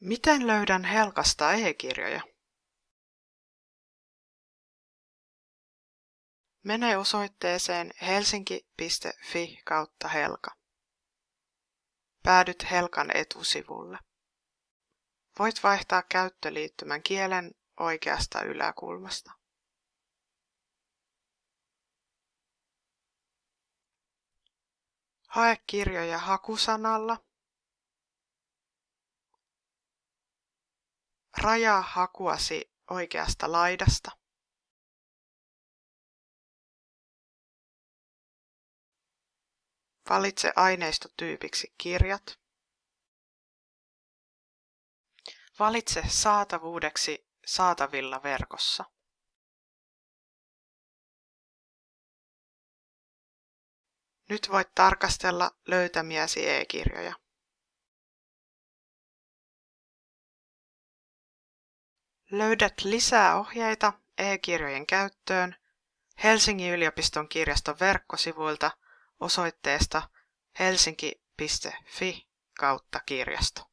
Miten löydän Helkasta e-kirjoja? Mene osoitteeseen helsinki.fi kautta Helka. Päädyt Helkan etusivulle. Voit vaihtaa käyttöliittymän kielen oikeasta yläkulmasta. Hae kirjoja hakusanalla Rajaa hakuasi oikeasta laidasta. Valitse aineistotyypiksi kirjat. Valitse saatavuudeksi saatavilla verkossa. Nyt voit tarkastella löytämiäsi e-kirjoja. Löydät lisää ohjeita e-kirjojen käyttöön Helsingin yliopiston kirjaston verkkosivuilta osoitteesta helsinki.fi kautta kirjasto.